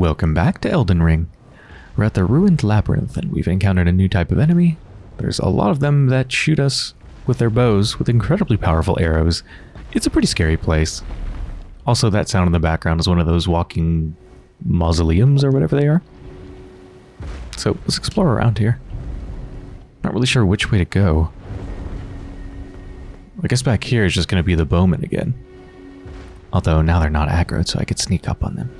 Welcome back to Elden Ring. We're at the Ruined Labyrinth and we've encountered a new type of enemy. There's a lot of them that shoot us with their bows with incredibly powerful arrows. It's a pretty scary place. Also, that sound in the background is one of those walking mausoleums or whatever they are. So let's explore around here. Not really sure which way to go. I guess back here is just going to be the bowmen again. Although now they're not aggroed, so I could sneak up on them.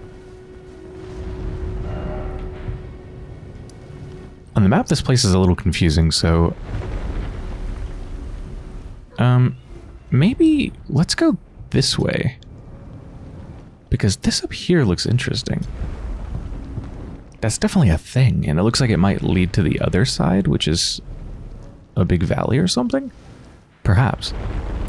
On the map, this place is a little confusing, so... Um, maybe let's go this way. Because this up here looks interesting. That's definitely a thing, and it looks like it might lead to the other side, which is a big valley or something? Perhaps. God,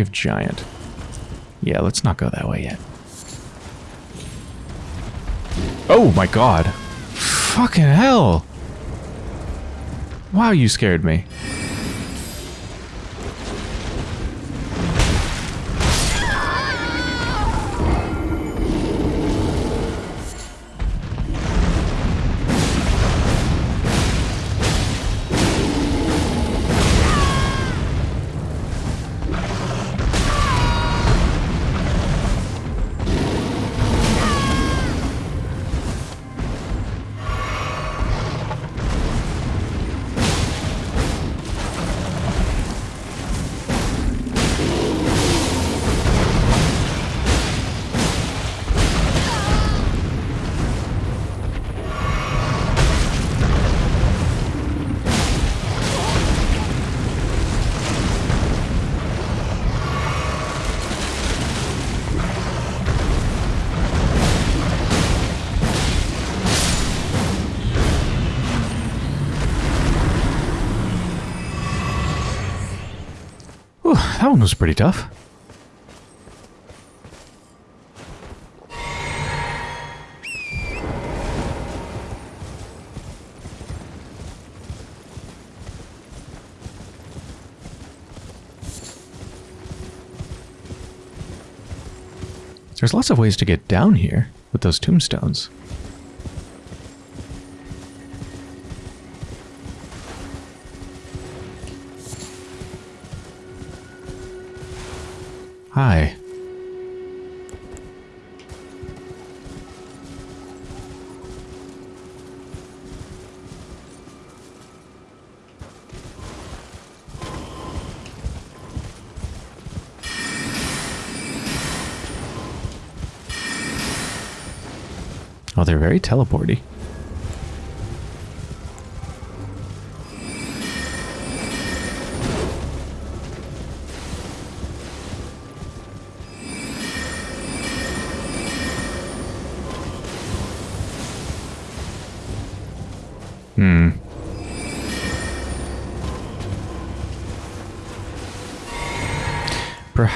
Of giant. Yeah, let's not go that way yet. Oh my god. Fucking hell. Wow, you scared me. That one was pretty tough. There's lots of ways to get down here with those tombstones. Hi. Oh, they're very teleporty.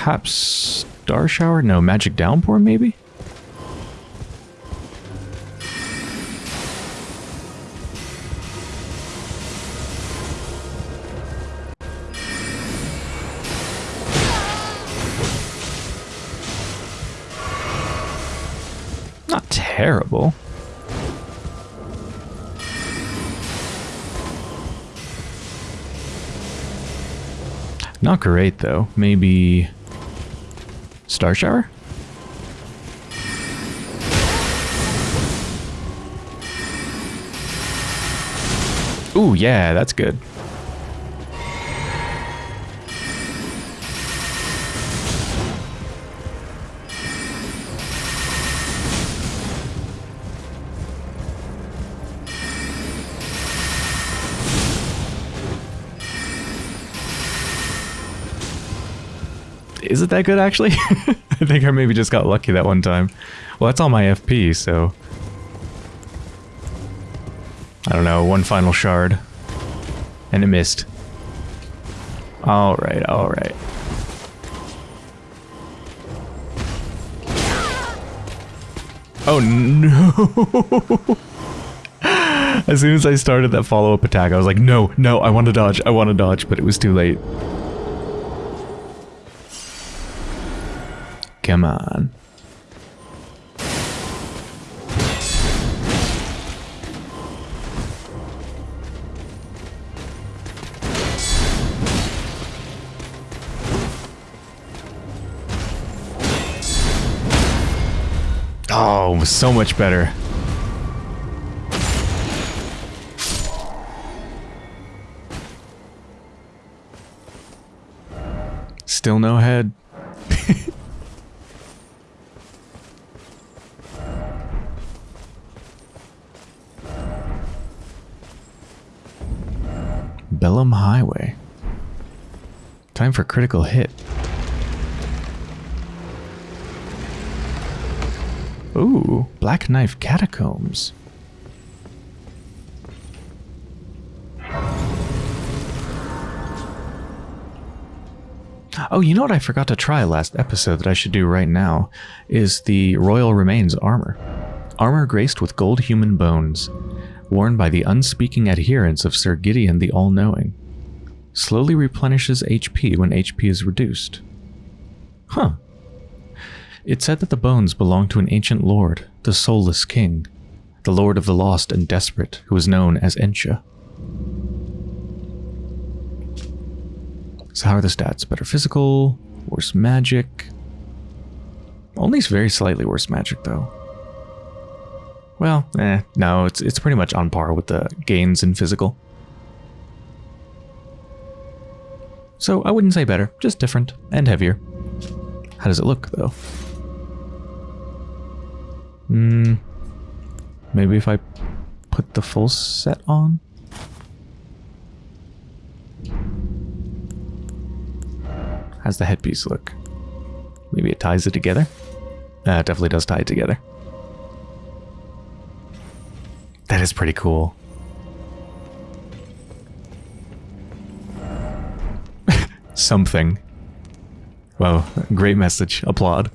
Perhaps Star Shower? No, Magic Downpour, maybe? Not terrible. Not great, though. Maybe Star Shower? Ooh, yeah, that's good. Is it that good, actually? I think I maybe just got lucky that one time. Well, that's all my FP, so... I don't know, one final shard. And it missed. Alright, alright. Oh no! as soon as I started that follow-up attack, I was like, no, no, I want to dodge, I want to dodge, but it was too late. Come on. Oh, so much better. Still no head. Highway. Time for critical hit. Ooh, Black Knife Catacombs. Oh, you know what I forgot to try last episode that I should do right now? Is the Royal Remains armor. Armor graced with gold human bones, worn by the unspeaking adherents of Sir Gideon the All-Knowing. Slowly replenishes HP when HP is reduced. Huh, it said that the bones belonged to an ancient lord, the Soulless King, the lord of the lost and desperate, who was known as Ensha. So how are the stats? Better physical, worse magic. Only very slightly worse magic, though. Well, eh, no, it's, it's pretty much on par with the gains in physical. So I wouldn't say better, just different and heavier. How does it look, though? Hmm. Maybe if I put the full set on? How's the headpiece look? Maybe it ties it together? Uh, it definitely does tie it together. That is pretty cool. Something. Wow, great message. Applaud.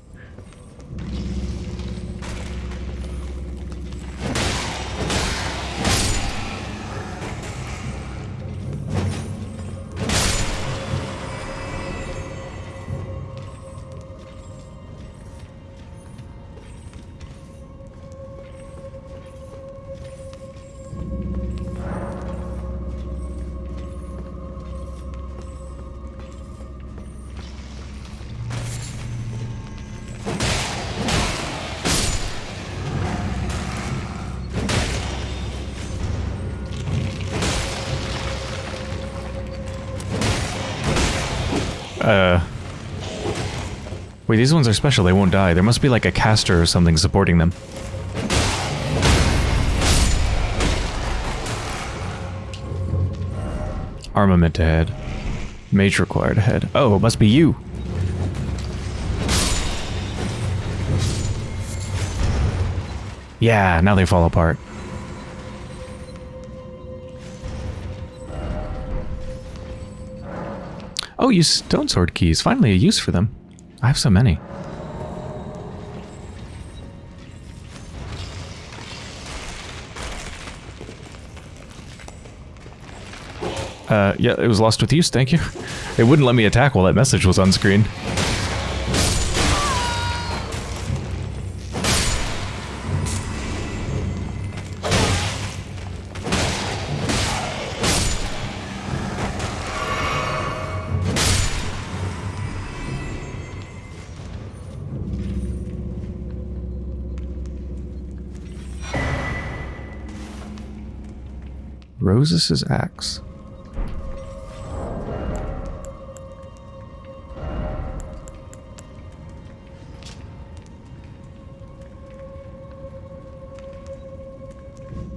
These ones are special. They won't die. There must be like a caster or something supporting them. Armament ahead. Mage required ahead. Oh, it must be you. Yeah, now they fall apart. Oh, use stone sword keys. Finally a use for them. I have so many. Uh, yeah, it was lost with use, thank you. It wouldn't let me attack while that message was on screen. Rosus's axe.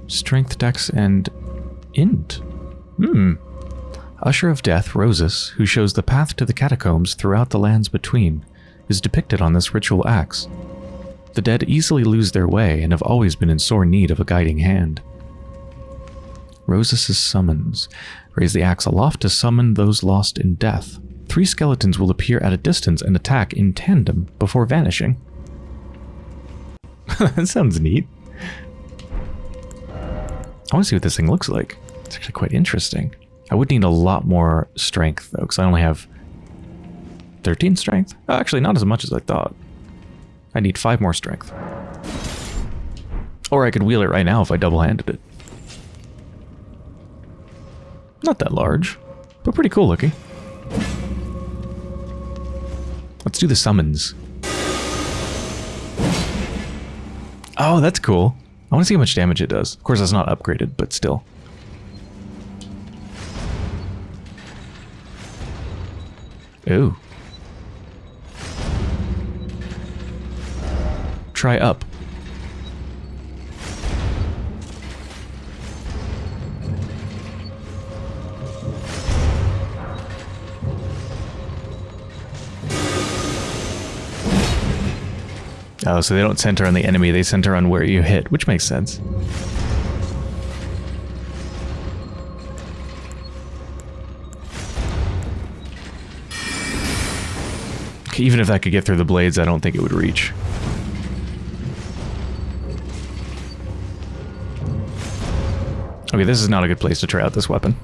Strength, Dex, and Int. Hmm. Usher of Death, Rosus, who shows the path to the catacombs throughout the lands between, is depicted on this ritual axe. The dead easily lose their way and have always been in sore need of a guiding hand. Rosus's summons. Raise the axe aloft to summon those lost in death. Three skeletons will appear at a distance and attack in tandem before vanishing. that sounds neat. I want to see what this thing looks like. It's actually quite interesting. I would need a lot more strength, though, because I only have 13 strength. Oh, actually, not as much as I thought. I need 5 more strength. Or I could wheel it right now if I double-handed it. Not that large, but pretty cool looking. Let's do the summons. Oh, that's cool. I want to see how much damage it does. Of course, it's not upgraded, but still. Ooh. Try up. Oh, so they don't center on the enemy, they center on where you hit, which makes sense. Okay, even if that could get through the blades, I don't think it would reach. Okay, this is not a good place to try out this weapon.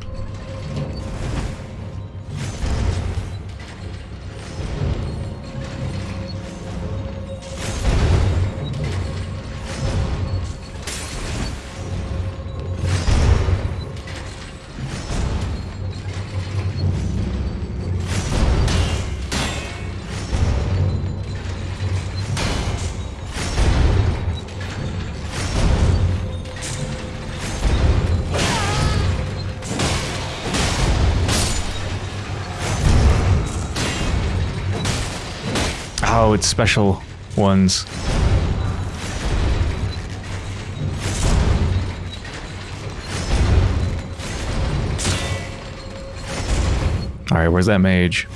Special ones. Alright, where's that mage?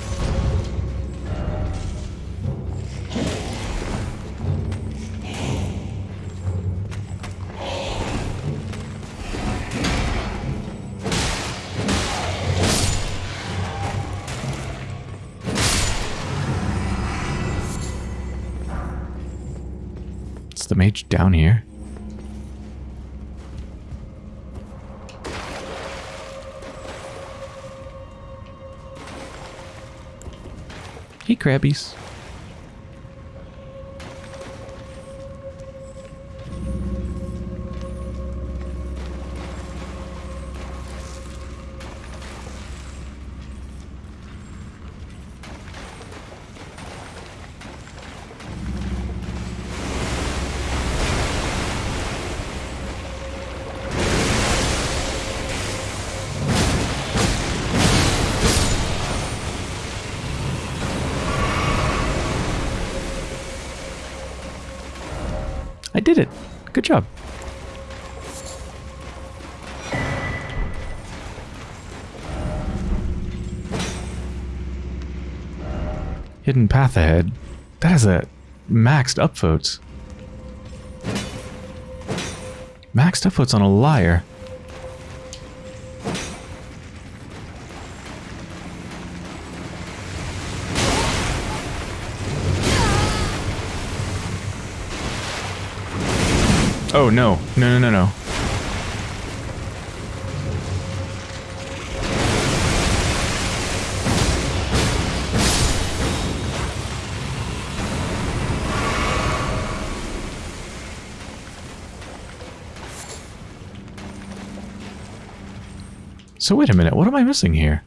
Down here. Hey, crabbies. Hidden path ahead. That has a maxed upvotes. Maxed upvotes on a liar. Oh no. No no no no. So wait a minute, what am I missing here?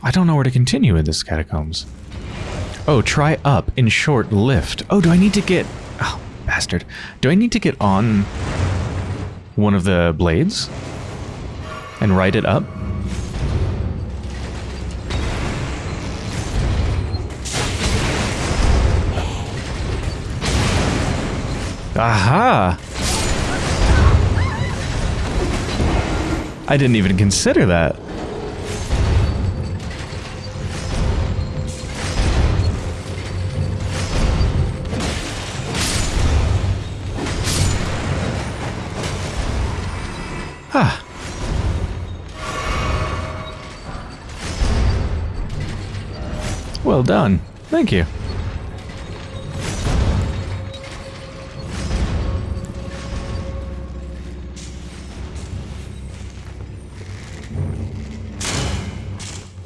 I don't know where to continue in this catacombs. Oh, try up in short lift. Oh, do I need to get... Oh, bastard. Do I need to get on one of the blades and ride it up? Aha! I didn't even consider that. Ah. Well done. Thank you.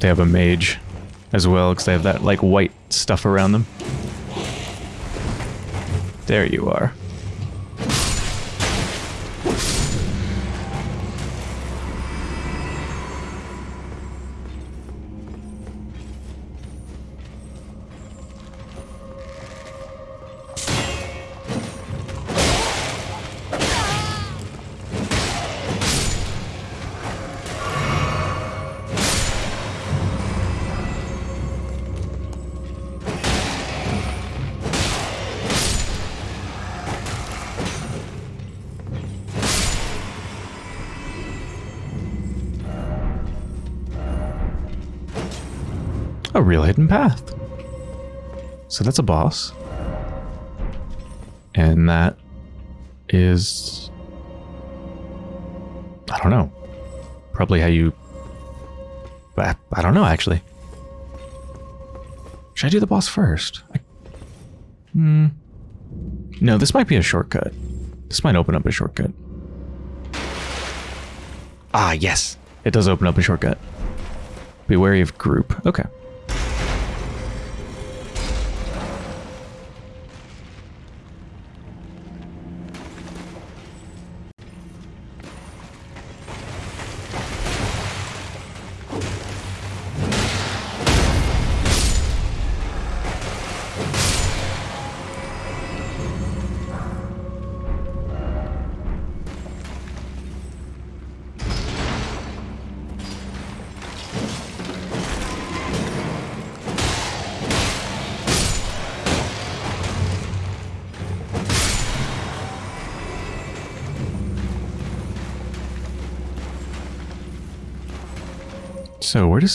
They have a mage as well because they have that like white stuff around them. There you are. A real hidden path. So that's a boss. And that is... I don't know. Probably how you... I, I don't know, actually. Should I do the boss first? I, hmm. No, this might be a shortcut. This might open up a shortcut. Ah, yes. It does open up a shortcut. Be wary of group. Okay.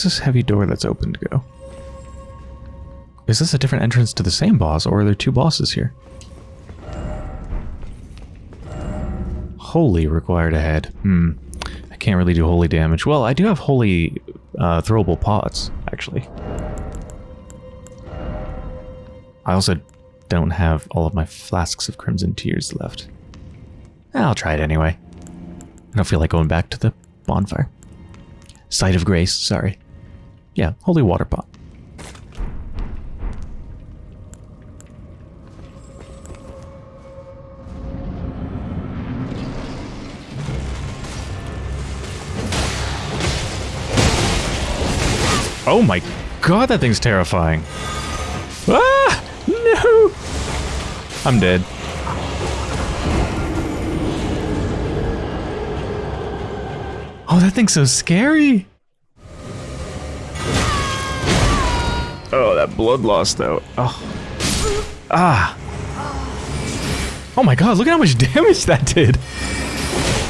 This heavy door that's open to go? Is this a different entrance to the same boss, or are there two bosses here? Holy required ahead. Hmm. I can't really do holy damage. Well, I do have holy uh, throwable pots, actually. I also don't have all of my flasks of Crimson Tears left. I'll try it anyway. I don't feel like going back to the bonfire. Site of Grace, sorry. Yeah, Holy Water Pot. Oh my god, that thing's terrifying. Ah! No! I'm dead. Oh, that thing's so scary. Blood loss, though. Oh. Ah. Oh my god, look at how much damage that did.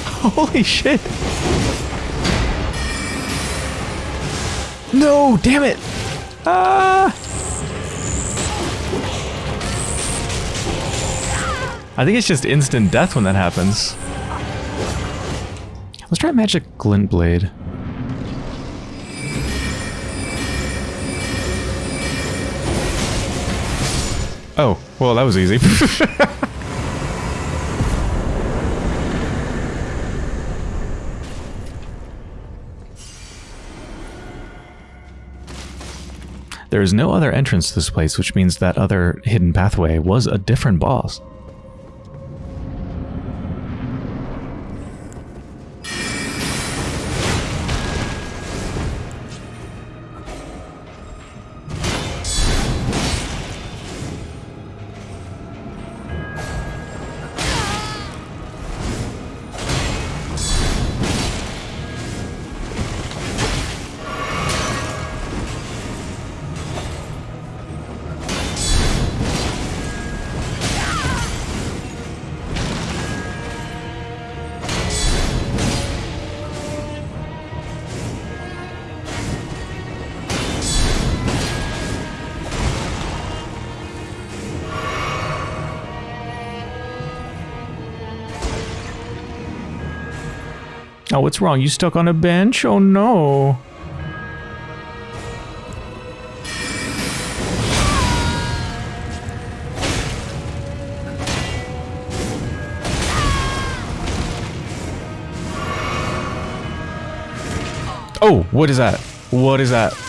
Holy shit. No, damn it. Ah. I think it's just instant death when that happens. Let's try Magic Glint Blade. Oh, well, that was easy. there is no other entrance to this place, which means that other hidden pathway was a different boss. What's wrong? You stuck on a bench? Oh no. Oh, what is that? What is that?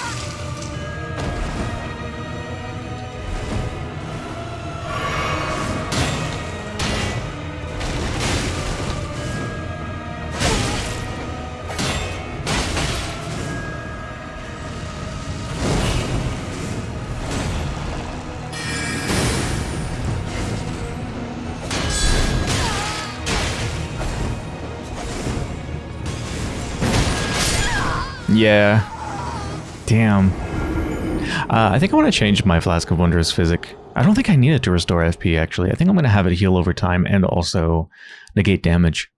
Yeah. Damn. Uh, I think I want to change my Flask of Wondrous Physic. I don't think I need it to restore FP, actually. I think I'm going to have it heal over time and also negate damage.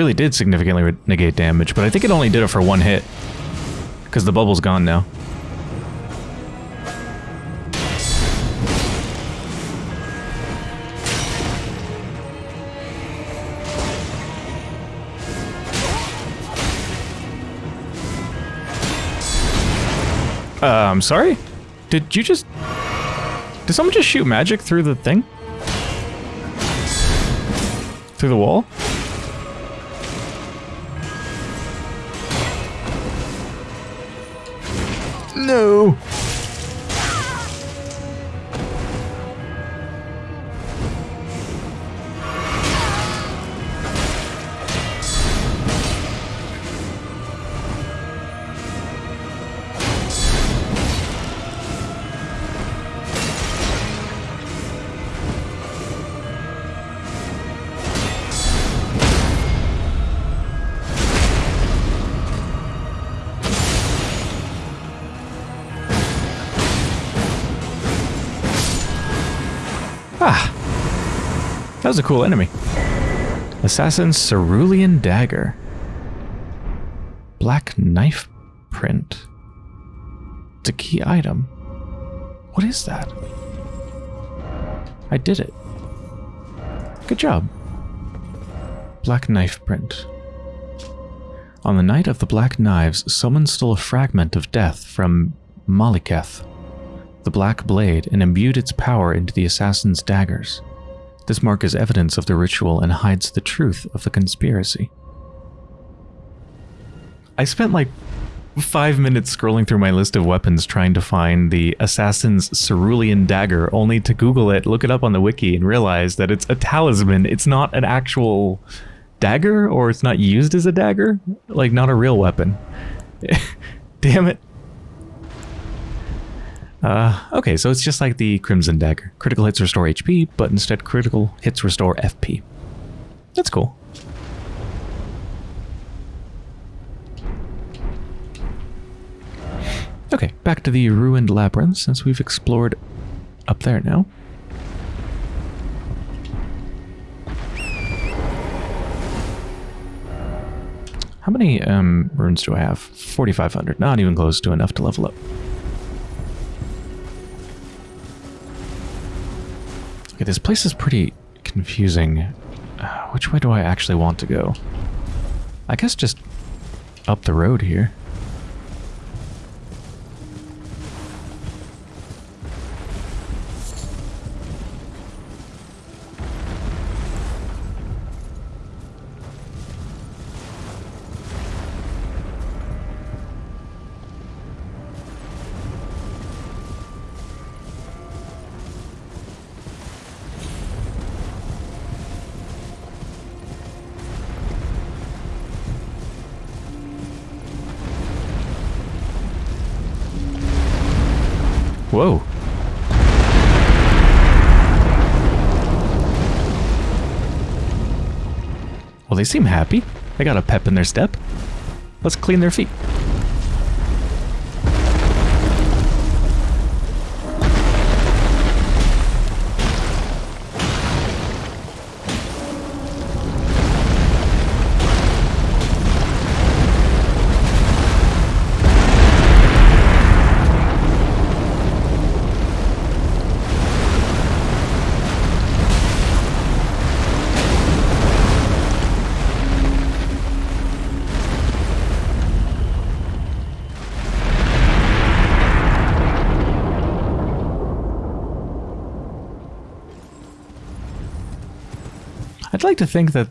Really did significantly negate damage, but I think it only did it for one hit. Because the bubble's gone now. Uh, I'm sorry? Did you just... Did someone just shoot magic through the thing? Through the wall? A cool enemy. Assassin's Cerulean Dagger. Black knife print. It's a key item. What is that? I did it. Good job. Black knife print. On the night of the Black Knives, someone stole a fragment of death from Maliketh, the black blade and imbued its power into the assassin's daggers. This mark is evidence of the ritual and hides the truth of the conspiracy. I spent like five minutes scrolling through my list of weapons trying to find the assassin's cerulean dagger, only to Google it, look it up on the wiki, and realize that it's a talisman. It's not an actual dagger, or it's not used as a dagger. Like, not a real weapon. Damn it. Uh, okay, so it's just like the Crimson Dagger. Critical hits restore HP, but instead critical hits restore FP. That's cool. Okay, back to the ruined labyrinth since we've explored up there now. How many um, runes do I have? 4,500. Not even close to enough to level up. Okay, this place is pretty confusing. Uh, which way do I actually want to go? I guess just up the road here. Seem happy. They got a pep in their step. Let's clean their feet. To think that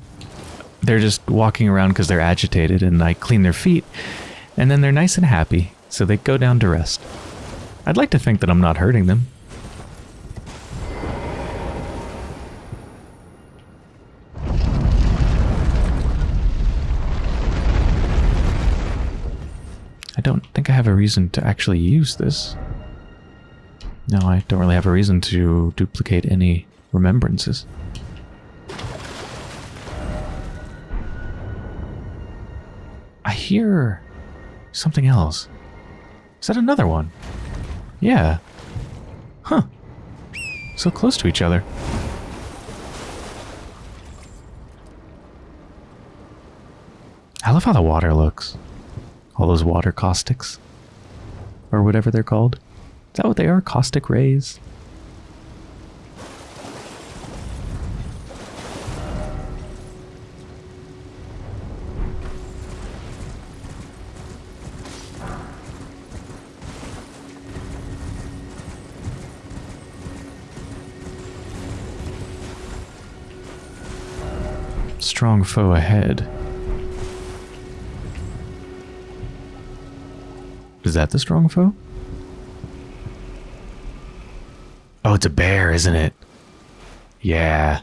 they're just walking around because they're agitated and I clean their feet, and then they're nice and happy, so they go down to rest. I'd like to think that I'm not hurting them. I don't think I have a reason to actually use this. No, I don't really have a reason to duplicate any remembrances. Hear something else. Is that another one? Yeah. Huh. So close to each other. I love how the water looks. All those water caustics. Or whatever they're called. Is that what they are? Caustic rays? Strong foe ahead. Is that the strong foe? Oh, it's a bear, isn't it? Yeah.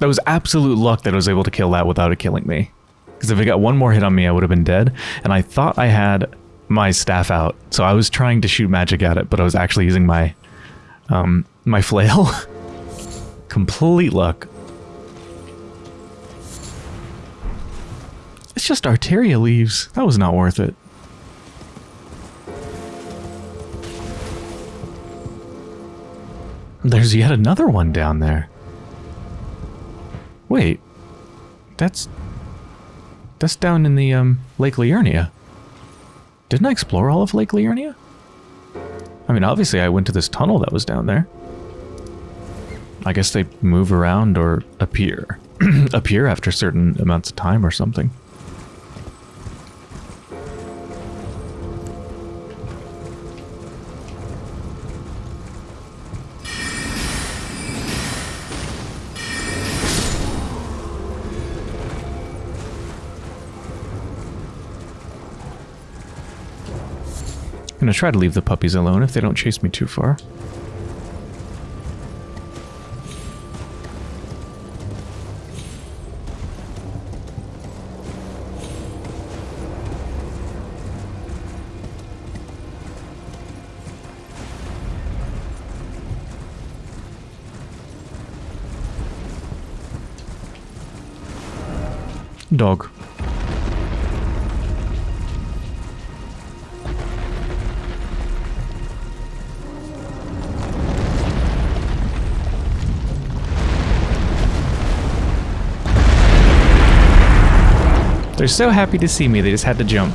That was absolute luck that I was able to kill that without it killing me. Because if it got one more hit on me, I would have been dead. And I thought I had my staff out. So I was trying to shoot magic at it, but I was actually using my, um, my flail. Complete luck. It's just Arteria leaves. That was not worth it. There's yet another one down there. Wait. That's... That's down in the, um, Lake Liurnia. Didn't I explore all of Lake Liurnia? I mean, obviously I went to this tunnel that was down there. I guess they move around or appear. appear after certain amounts of time or something. I'm gonna try to leave the puppies alone if they don't chase me too far. Dog. They're so happy to see me, they just had to jump.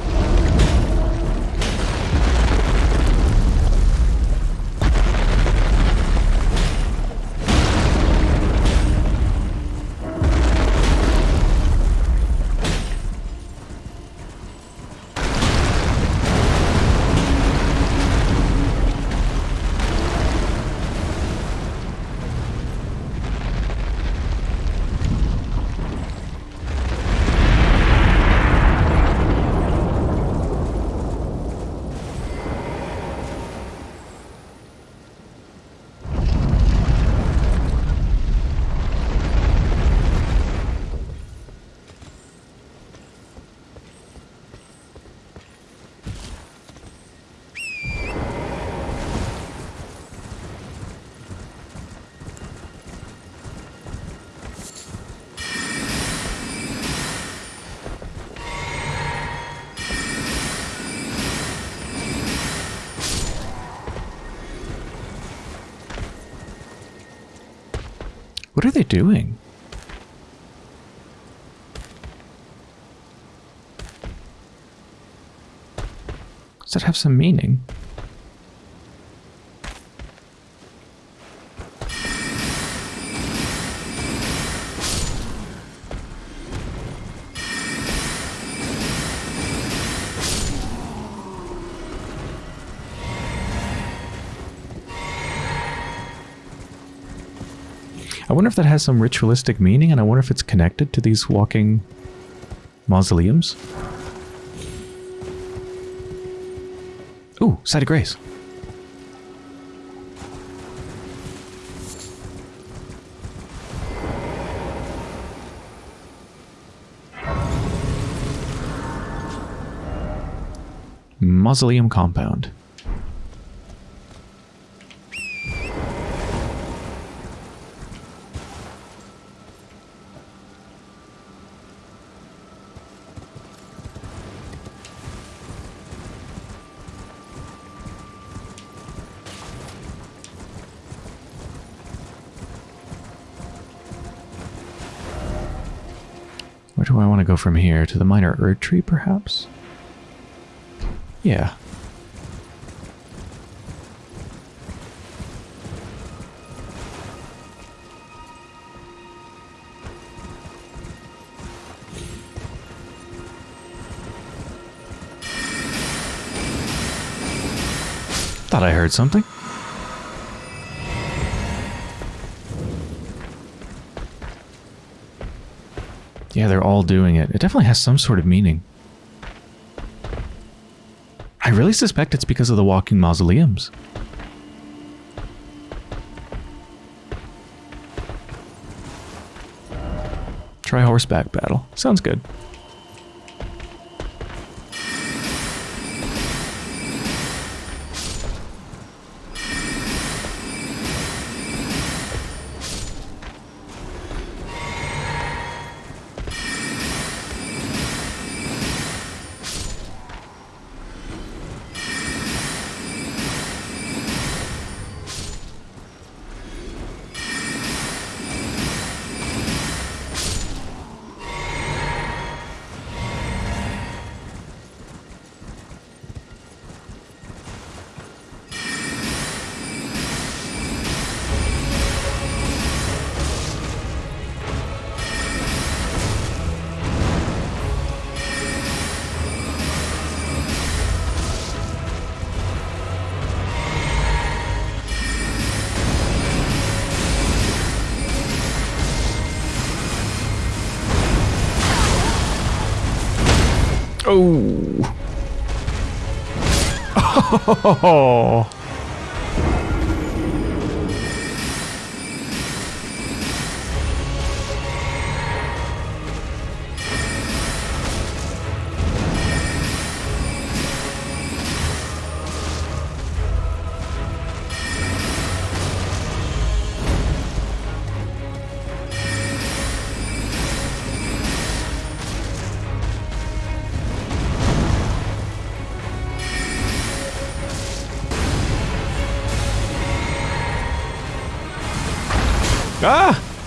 What are they doing? Does that have some meaning? Wonder if that has some ritualistic meaning, and I wonder if it's connected to these walking mausoleums. Ooh, site of grace. Mausoleum compound. From here? To the minor Erd tree, perhaps? Yeah. Thought I heard something. Yeah, they're all doing it. It definitely has some sort of meaning. I really suspect it's because of the walking mausoleums. Try horseback battle. Sounds good. Oh.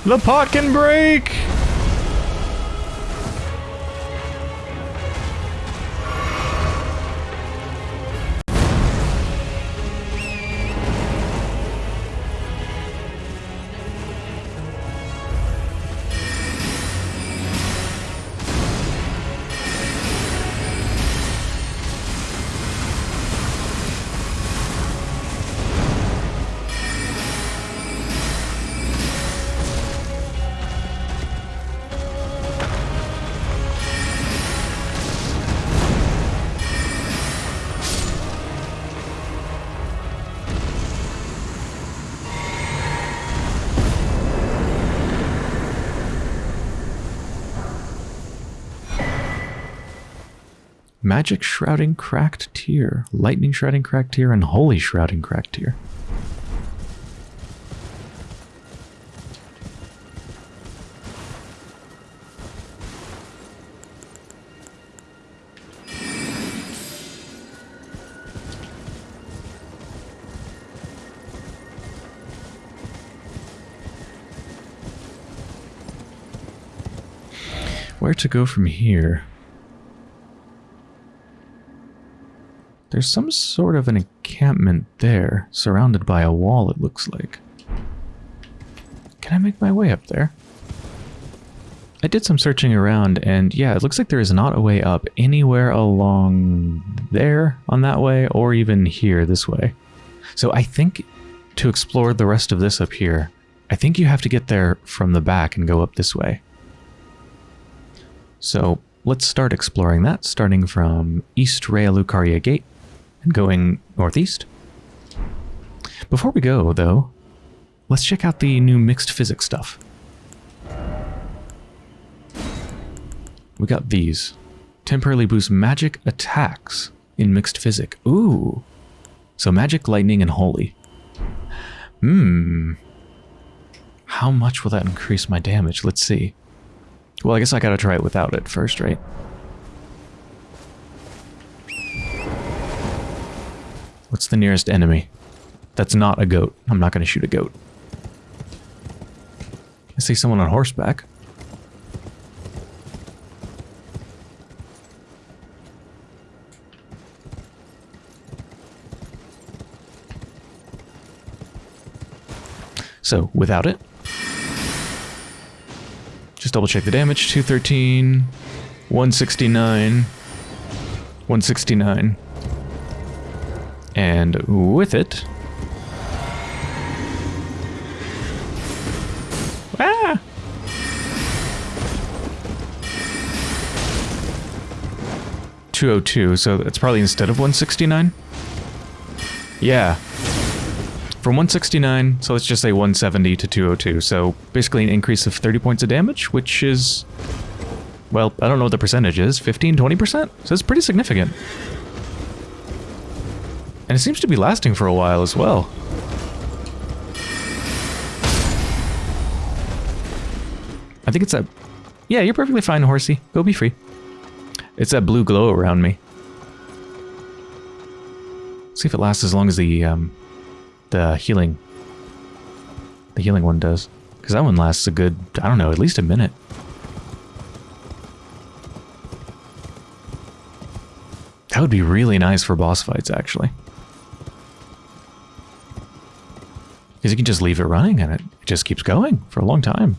The pot can Magic Shrouding Cracked Tear, Lightning Shrouding Cracked Tear, and Holy Shrouding Cracked Tear. Where to go from here? There's some sort of an encampment there, surrounded by a wall, it looks like. Can I make my way up there? I did some searching around, and yeah, it looks like there is not a way up anywhere along there on that way, or even here this way. So I think to explore the rest of this up here, I think you have to get there from the back and go up this way. So let's start exploring that, starting from East Raya Lucaria Gate and going northeast. Before we go, though, let's check out the new mixed physics stuff. We got these. Temporarily boost magic attacks in mixed Physick. Ooh. So magic, lightning, and holy. Hmm. How much will that increase my damage? Let's see. Well, I guess I gotta try it without it first, right? What's the nearest enemy? That's not a goat. I'm not gonna shoot a goat. I see someone on horseback. So, without it, just double check the damage. 213, 169, 169. And with it... Ah! Two oh two, so it's probably instead of one sixty nine. Yeah, from 169, so let's just say 170 to 202. So basically an increase of 30 points of damage, which is, well, I don't know what the percentage is, 15, 20%? So it's pretty significant. It seems to be lasting for a while as well. I think it's a... Yeah, you're perfectly fine, horsey. Go be free. It's that blue glow around me. see if it lasts as long as the um, the healing the healing one does. Because that one lasts a good, I don't know, at least a minute. That would be really nice for boss fights, actually. Because you can just leave it running and it just keeps going for a long time.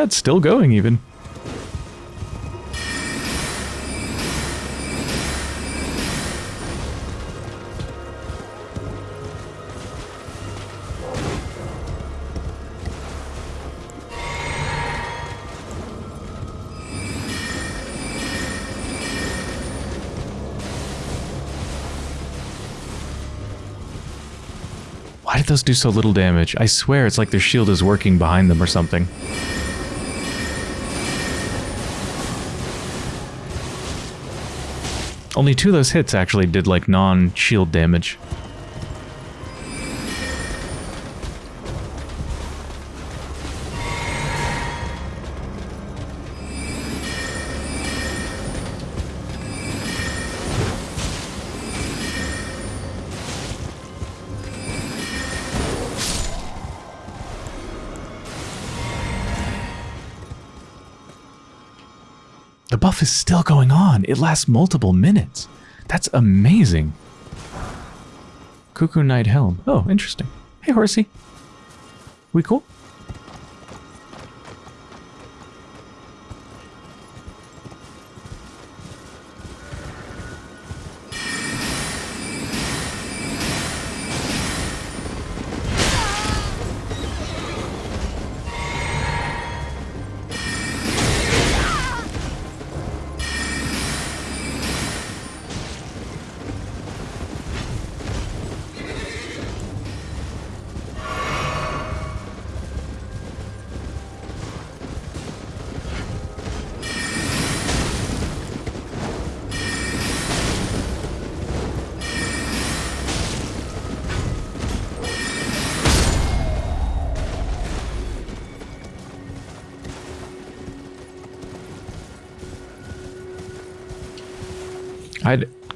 Yeah, it's still going even. Why did those do so little damage? I swear it's like their shield is working behind them or something. Only two of those hits actually did like non-shield damage. Is still going on. It lasts multiple minutes. That's amazing. Cuckoo Knight Helm. Oh, interesting. Hey, horsey. We cool?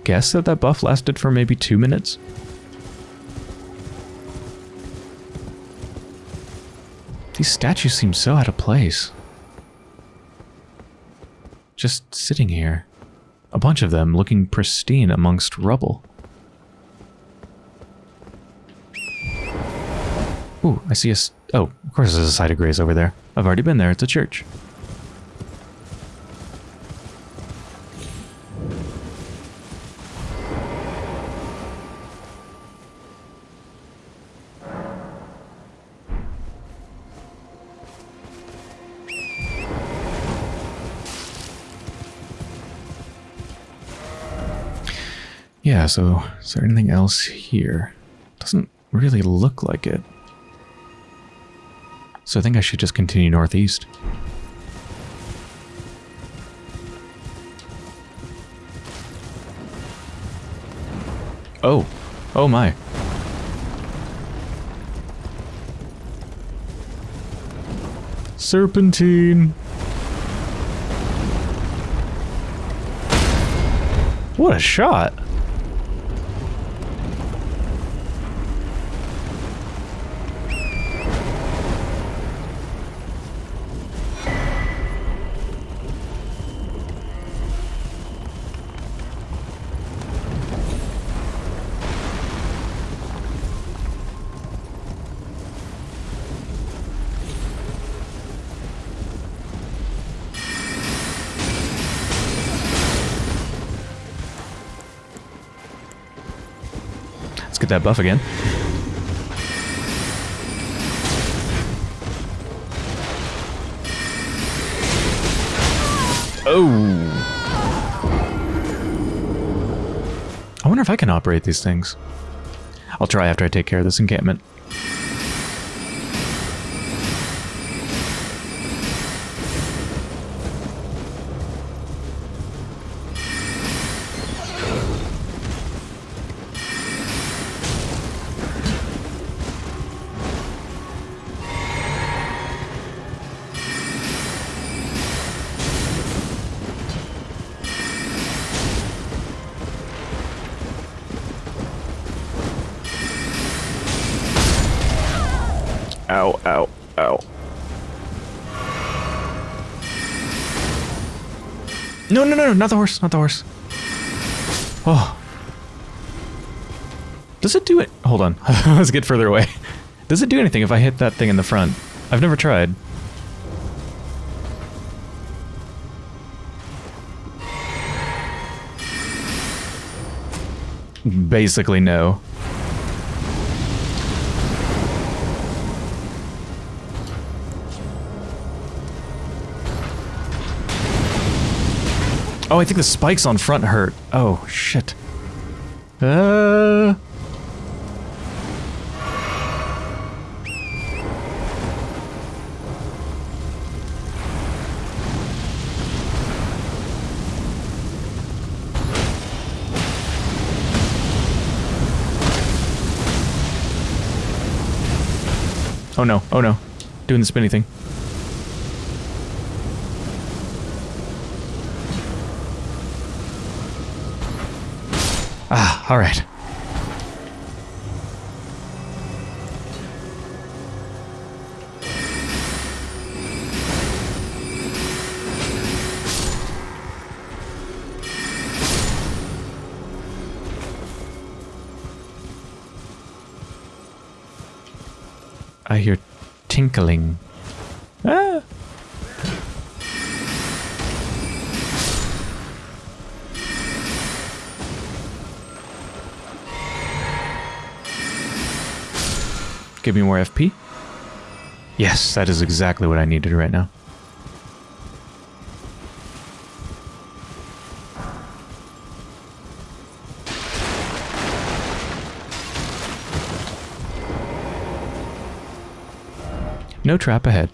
Guess that that buff lasted for maybe two minutes. These statues seem so out of place. Just sitting here. A bunch of them looking pristine amongst rubble. Ooh, I see a... Oh, of course there's a site of grace over there. I've already been there. It's a church. Yeah, so is there anything else here? Doesn't really look like it. So I think I should just continue northeast. Oh. Oh my. Serpentine. What a shot. That buff again. Oh. I wonder if I can operate these things. I'll try after I take care of this encampment. No, no, no, no, not the horse, not the horse. Oh. Does it do it? Hold on. Let's get further away. Does it do anything if I hit that thing in the front? I've never tried. Basically, no. Oh, I think the spikes on front hurt. Oh, shit. Uh... Oh no, oh no. Doing the spinny thing. Ah, alright. I hear tinkling. Give me more FP. Yes, that is exactly what I needed right now. No trap ahead.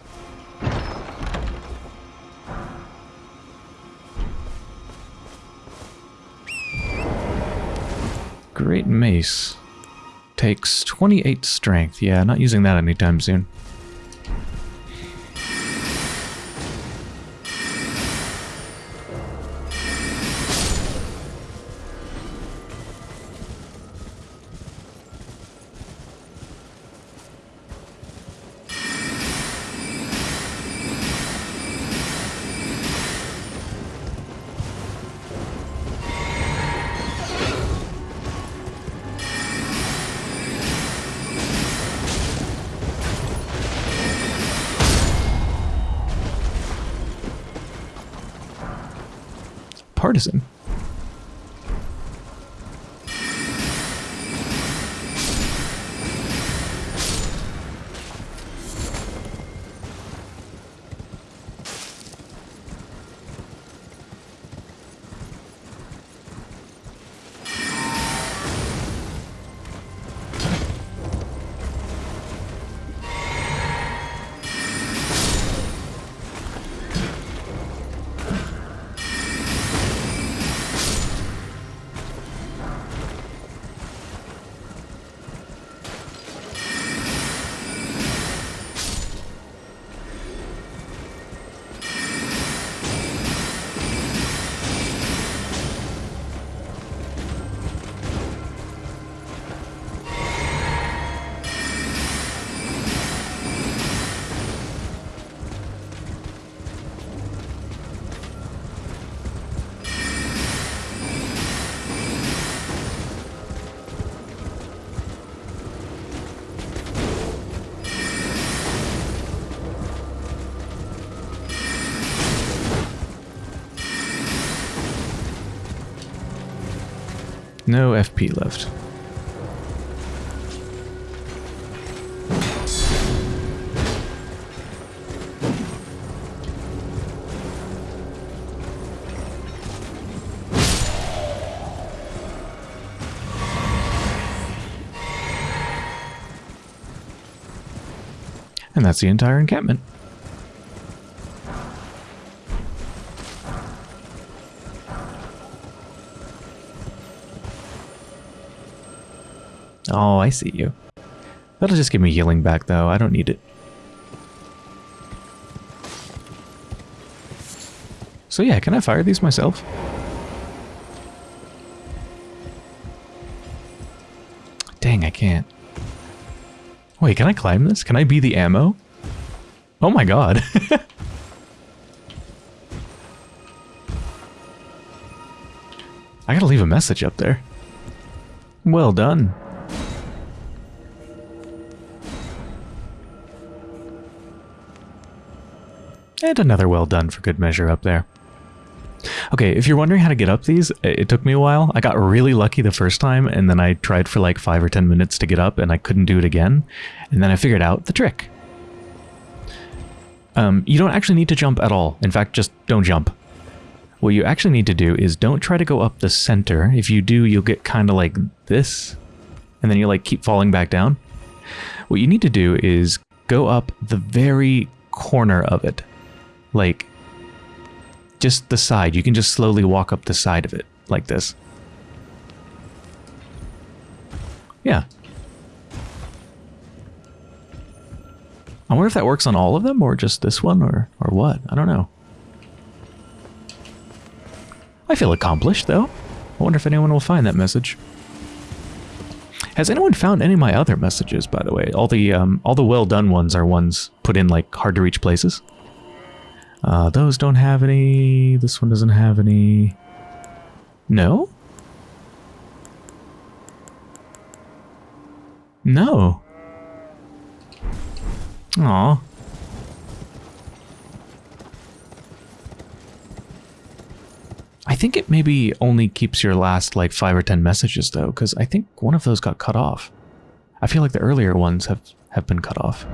28 strength. Yeah, not using that anytime soon. Partisan. No FP left. And that's the entire encampment. I see you. That'll just give me healing back, though. I don't need it. So yeah, can I fire these myself? Dang, I can't. Wait, can I climb this? Can I be the ammo? Oh my god. I gotta leave a message up there. Well done. And another well done for good measure up there. Okay, if you're wondering how to get up these, it took me a while. I got really lucky the first time, and then I tried for like 5 or 10 minutes to get up, and I couldn't do it again. And then I figured out the trick. Um, you don't actually need to jump at all. In fact, just don't jump. What you actually need to do is don't try to go up the center. If you do, you'll get kind of like this, and then you like keep falling back down. What you need to do is go up the very corner of it like just the side. You can just slowly walk up the side of it like this. Yeah. I wonder if that works on all of them or just this one or, or what. I don't know. I feel accomplished though. I wonder if anyone will find that message. Has anyone found any of my other messages, by the way? All the um, all the well done ones are ones put in like hard to reach places. Uh, those don't have any. This one doesn't have any. No? No. Aw. I think it maybe only keeps your last like 5 or 10 messages though, because I think one of those got cut off. I feel like the earlier ones have, have been cut off.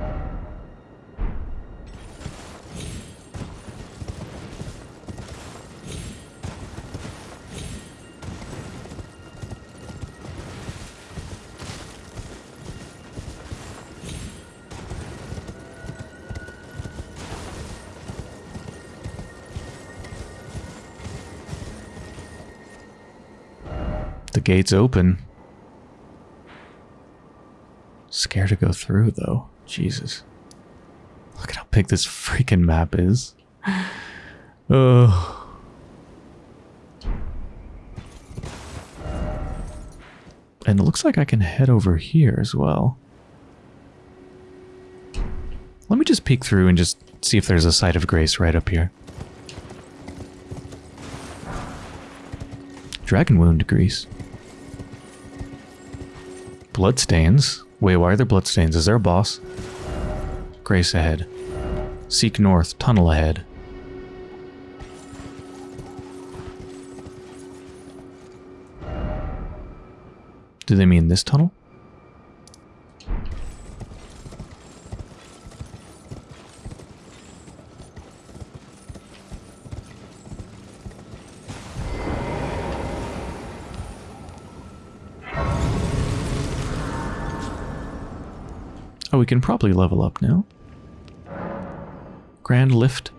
Gate's open. Scared to go through, though. Jesus. Look at how big this freaking map is. Ugh. And it looks like I can head over here as well. Let me just peek through and just see if there's a site of grace right up here. Dragon wound grease. Bloodstains? Wait, why are there bloodstains? Is there a boss? Grace ahead. Seek north, tunnel ahead. Do they mean this tunnel? Can probably level up now. Grand Lift.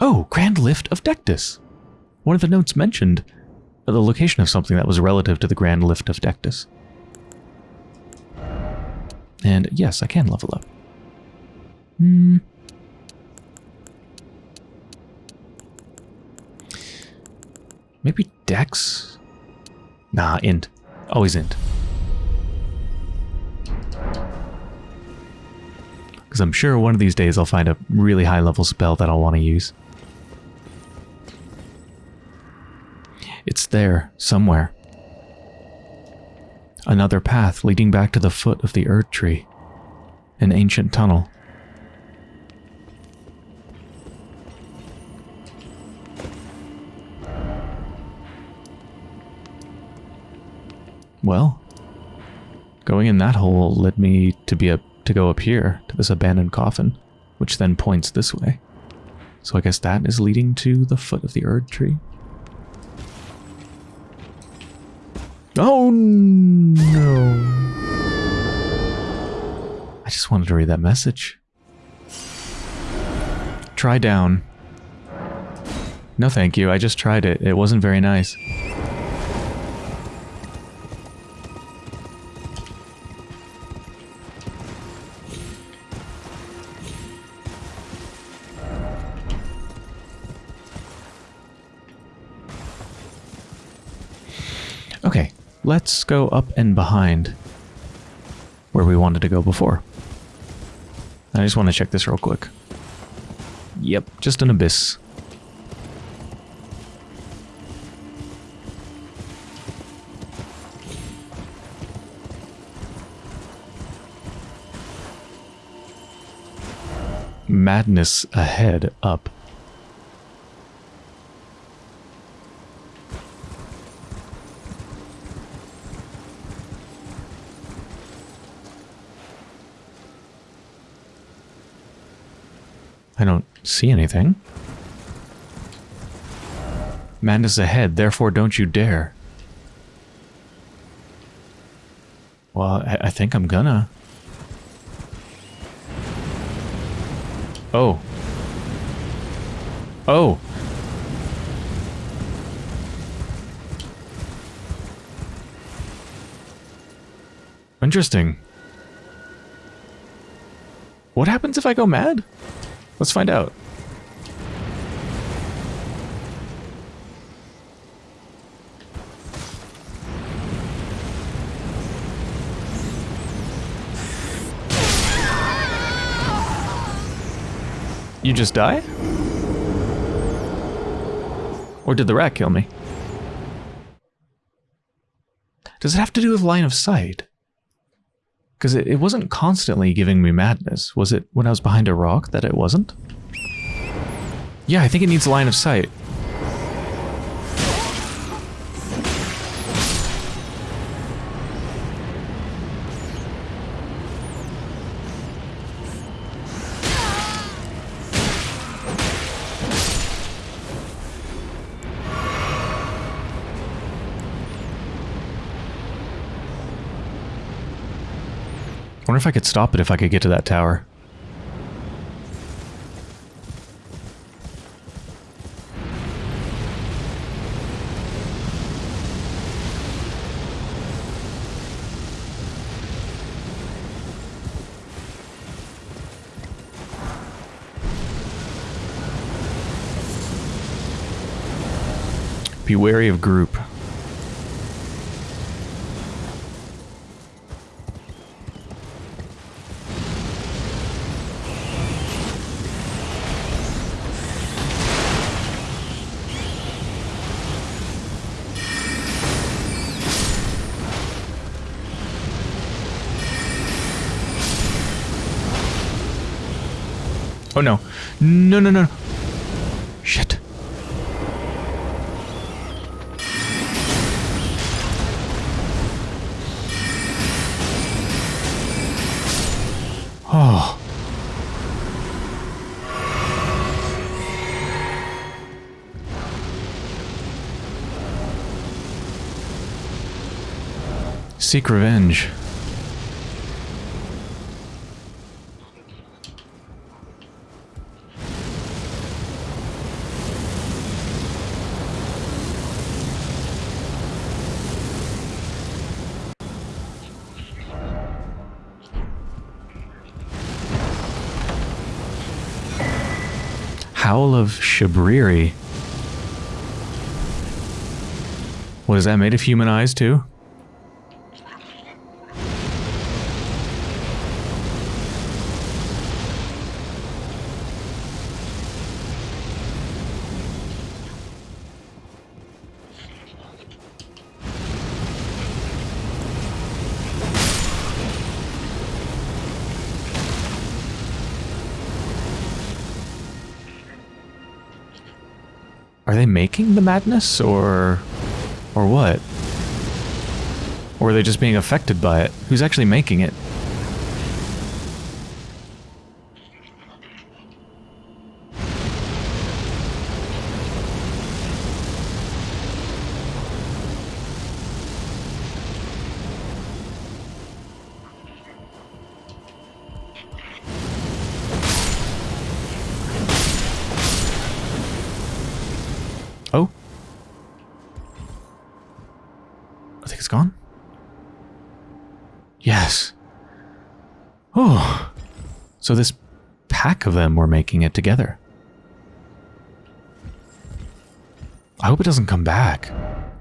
Oh, Grand Lift of Dectus. One of the notes mentioned the location of something that was relative to the Grand Lift of Dectus. And yes, I can level up. Hmm. Maybe Dex? Nah, int. Always int. I'm sure one of these days I'll find a really high level spell that I'll want to use. It's there, somewhere. Another path leading back to the foot of the Erd Tree. An ancient tunnel. Well, going in that hole led me to be a to go up here to this abandoned coffin, which then points this way. So I guess that is leading to the foot of the Erd tree. Oh no. I just wanted to read that message. Try down. No thank you, I just tried it. It wasn't very nice. Let's go up and behind where we wanted to go before. I just want to check this real quick. Yep, just an abyss. Madness ahead up. I don't see anything. Madness ahead, therefore don't you dare. Well, I, I think I'm gonna. Oh. Oh. Interesting. What happens if I go mad? Let's find out. You just die? Or did the rat kill me? Does it have to do with line of sight? Because it, it wasn't constantly giving me madness. Was it when I was behind a rock that it wasn't? Yeah, I think it needs line of sight. If I could stop it if I could get to that tower. Be wary of group. Oh no. No, no, no. Shit. Oh. Seek revenge. Shabriri. What is that made of human eyes too? Madness or or what? Or are they just being affected by it? Who's actually making it? So this pack of them were making it together. I hope it doesn't come back.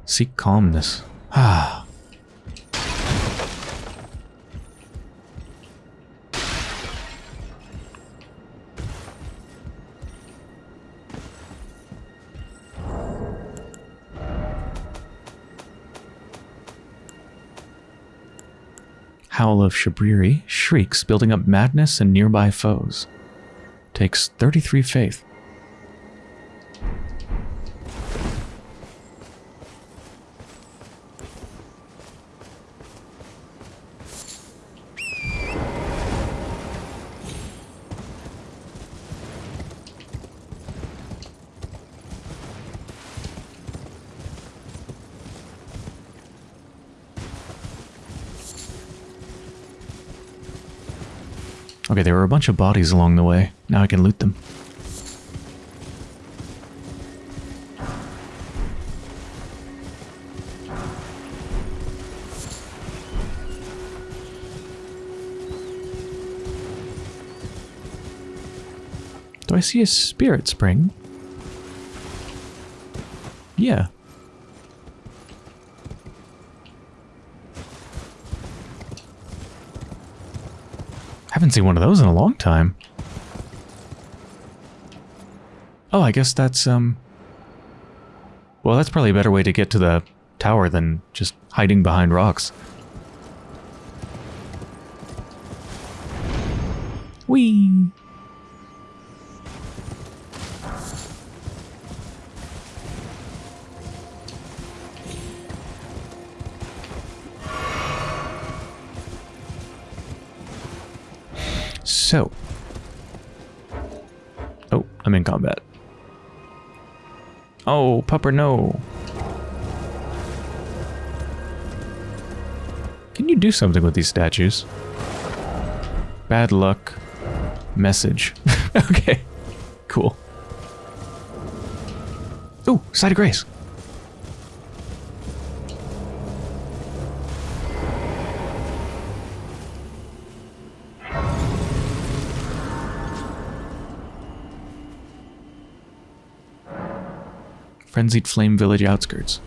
Seek calmness. Ah. Howl of Shabriri shrieks, building up madness and nearby foes. Takes 33 faith. Okay, there were a bunch of bodies along the way. Now I can loot them. Do I see a spirit spring? Yeah. Haven't seen one of those in a long time. Oh, I guess that's, um... Well, that's probably a better way to get to the tower than just hiding behind rocks. Pupper, no. Can you do something with these statues? Bad luck. Message. okay. Cool. Ooh, Site of Grace. Frenzied Flame Village outskirts.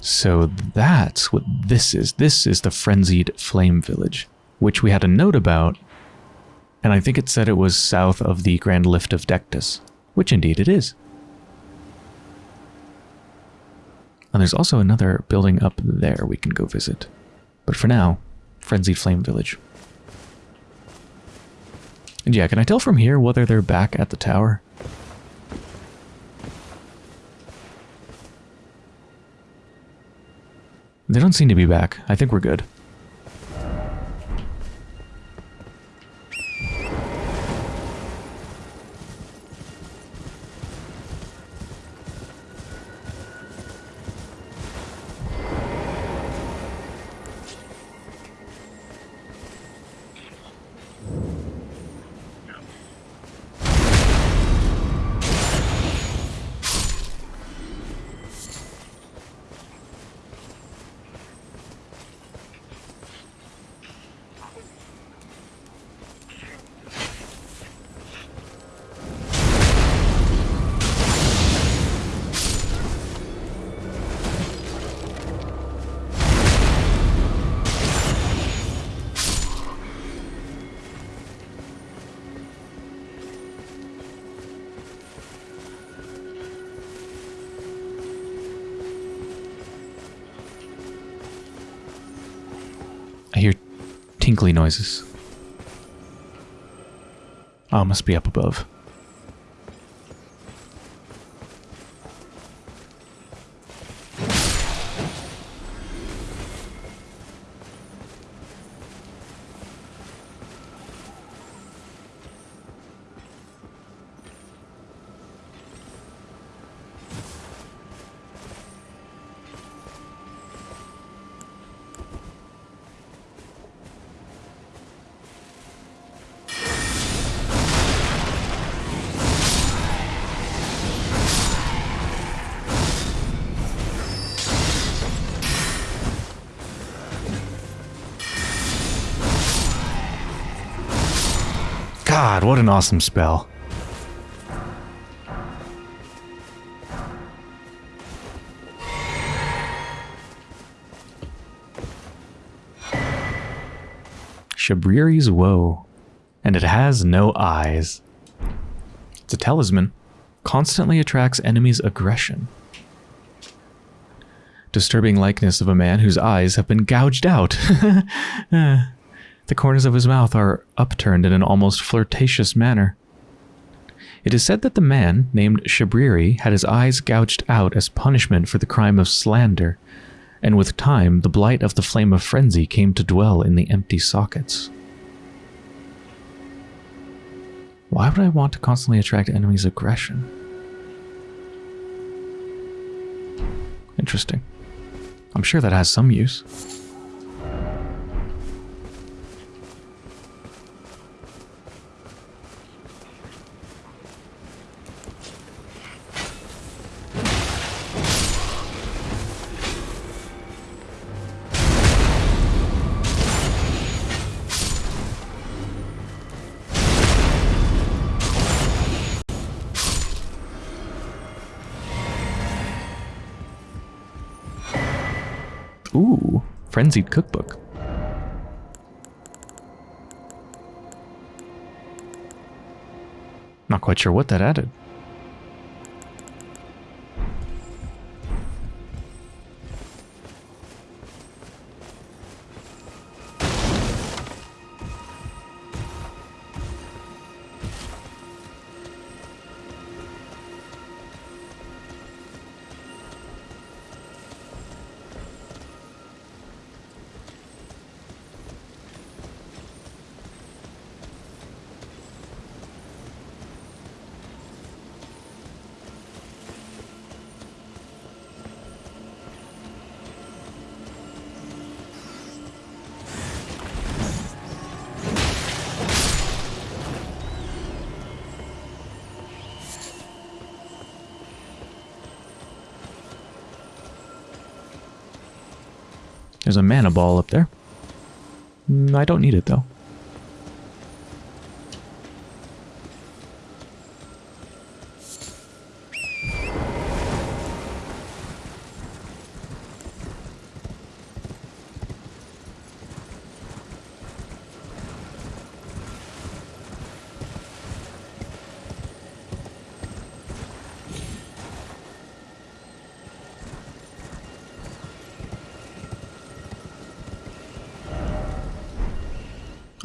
So that's what this is. This is the Frenzied Flame Village, which we had a note about, and I think it said it was south of the Grand Lift of Dectus, which indeed it is. And there's also another building up there we can go visit. But for now, Frenzied Flame Village. And yeah, can I tell from here whether they're back at the tower? They don't seem to be back. I think we're good. Must be up above. God, what an awesome spell. Shabriri's Woe. And it has no eyes. It's a talisman. Constantly attracts enemies' aggression. Disturbing likeness of a man whose eyes have been gouged out. The corners of his mouth are upturned in an almost flirtatious manner. It is said that the man, named Shabriri, had his eyes gouged out as punishment for the crime of slander, and with time the blight of the flame of frenzy came to dwell in the empty sockets. Why would I want to constantly attract enemies' aggression? Interesting. I'm sure that has some use. Frenzied Cookbook. Not quite sure what that added. There's a mana ball up there. Mm, I don't need it though.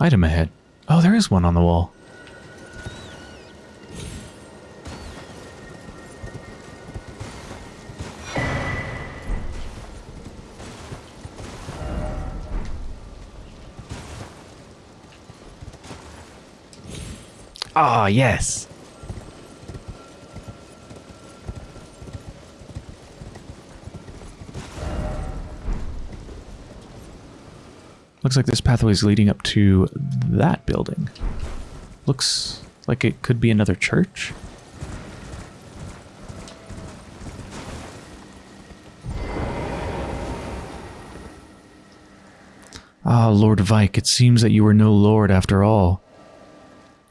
Item ahead. Oh, there is one on the wall. Ah, yes. Looks like this pathway is leading up to that building. Looks like it could be another church. Ah, Lord Vyke, it seems that you are no lord after all.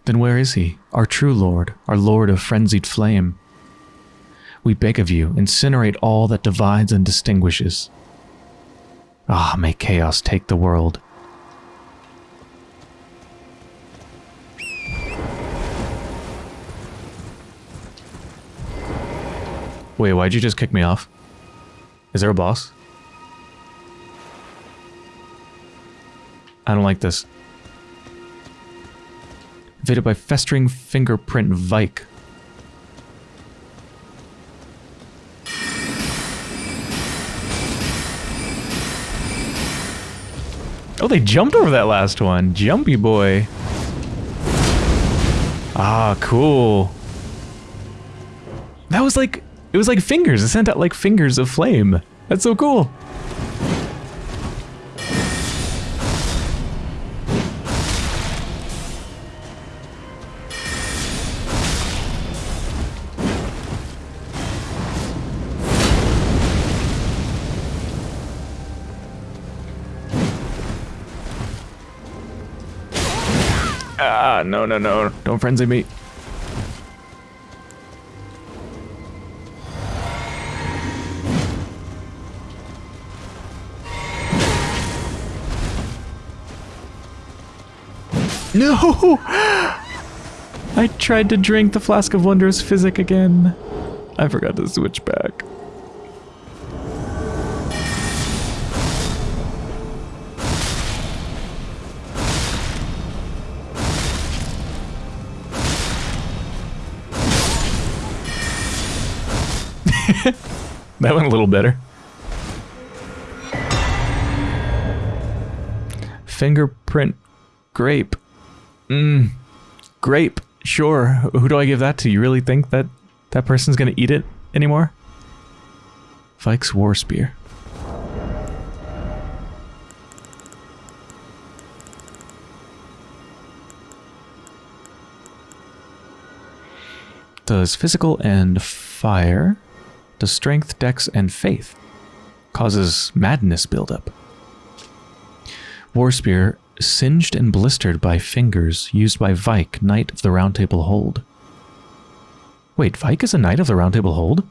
Then where is he, our true lord, our lord of frenzied flame? We beg of you, incinerate all that divides and distinguishes. Ah, may chaos take the world. Wait, why'd you just kick me off? Is there a boss? I don't like this. Invaded by festering fingerprint Vyke. Oh, they jumped over that last one. Jumpy boy. Ah, cool. That was like, it was like fingers. It sent out like fingers of flame. That's so cool. Ah, no, no, no. Don't frenzy me. No! I tried to drink the Flask of Wondrous Physick again. I forgot to switch back. that went a little better. Fingerprint grape. Mmm. Grape. Sure. Who do I give that to? You really think that that person's gonna eat it anymore? Vyke's War Spear. Does physical and fire. Does strength, dex, and faith. Causes madness buildup. War Spear singed and blistered by fingers used by Vyke, Knight of the Round Table Hold. Wait, Vyke is a Knight of the Round Table Hold?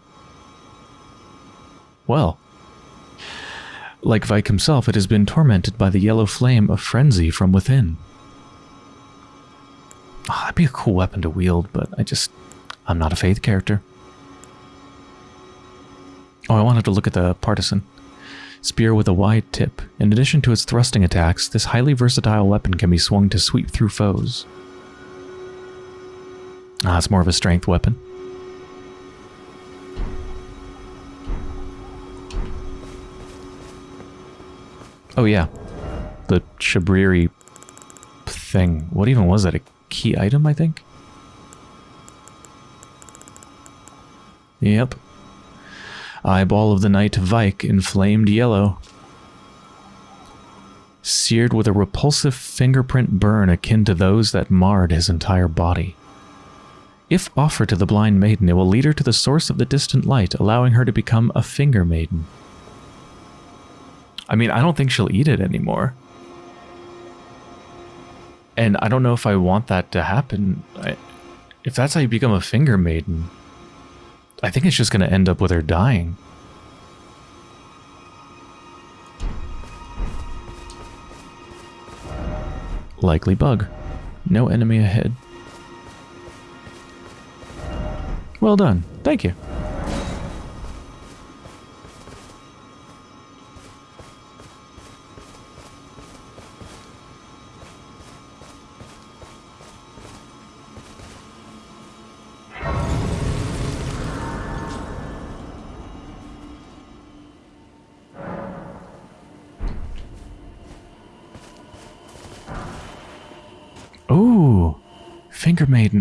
Well. Like Vyke himself, it has been tormented by the yellow flame of frenzy from within. Oh, that'd be a cool weapon to wield, but I just... I'm not a faith character. Oh, I wanted to look at the partisan. Spear with a wide tip. In addition to its thrusting attacks, this highly versatile weapon can be swung to sweep through foes. Ah, it's more of a strength weapon. Oh yeah, the Shabriri thing. What even was that? A key item, I think? Yep. Eyeball of the Knight Vyke inflamed yellow. Seared with a repulsive fingerprint burn akin to those that marred his entire body. If offered to the blind maiden, it will lead her to the source of the distant light, allowing her to become a finger maiden. I mean, I don't think she'll eat it anymore. And I don't know if I want that to happen. I, if that's how you become a finger maiden, I think it's just going to end up with her dying. Likely bug. No enemy ahead. Well done. Thank you.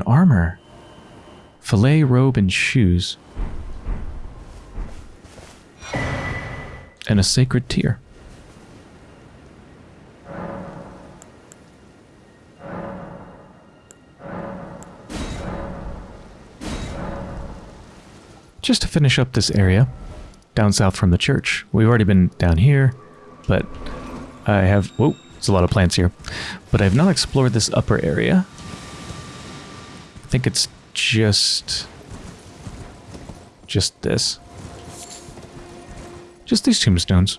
Armor. Fillet robe and shoes. And a sacred tear. Just to finish up this area, down south from the church. We've already been down here, but I have... Whoa, there's a lot of plants here. But I've not explored this upper area. I think it's just... Just this. Just these tombstones.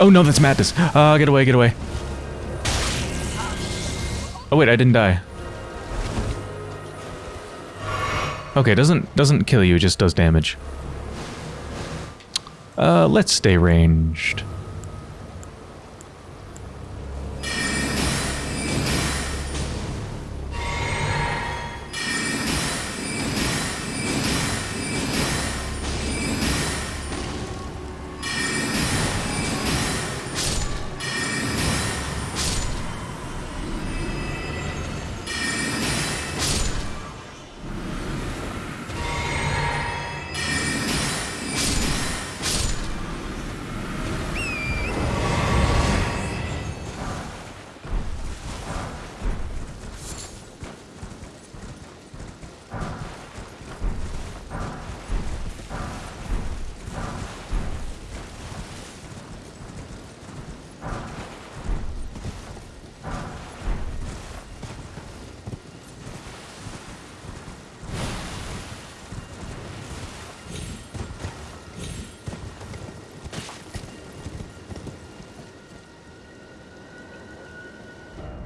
Oh no, that's madness. Uh, get away, get away. Oh wait, I didn't die. Okay, doesn't doesn't kill you, just does damage. Uh, let's stay ranged.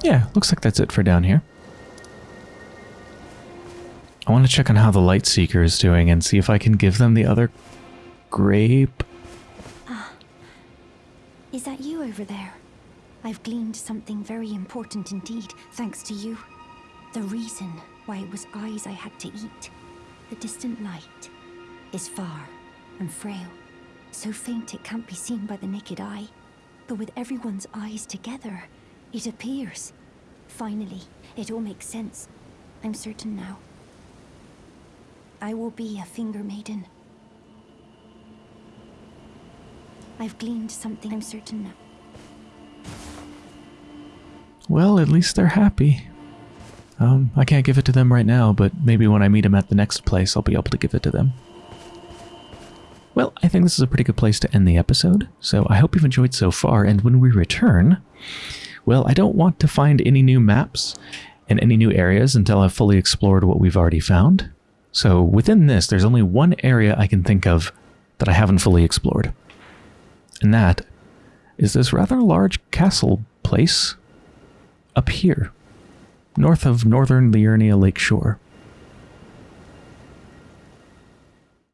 Yeah, looks like that's it for down here. I want to check on how the Light Seeker is doing and see if I can give them the other grape. Ah. Is that you over there? I've gleaned something very important indeed, thanks to you. The reason why it was eyes I had to eat. The distant light is far and frail, so faint it can't be seen by the naked eye. But with everyone's eyes together, it appears. Finally, it all makes sense. I'm certain now. I will be a finger maiden. I've gleaned something I'm certain now. Well, at least they're happy. Um, I can't give it to them right now, but maybe when I meet them at the next place, I'll be able to give it to them. Well, I think this is a pretty good place to end the episode, so I hope you've enjoyed so far, and when we return, well, I don't want to find any new maps and any new areas until I've fully explored what we've already found. So within this, there's only one area I can think of that I haven't fully explored. And that is this rather large castle place up here, north of northern Liurnia Lake Shore.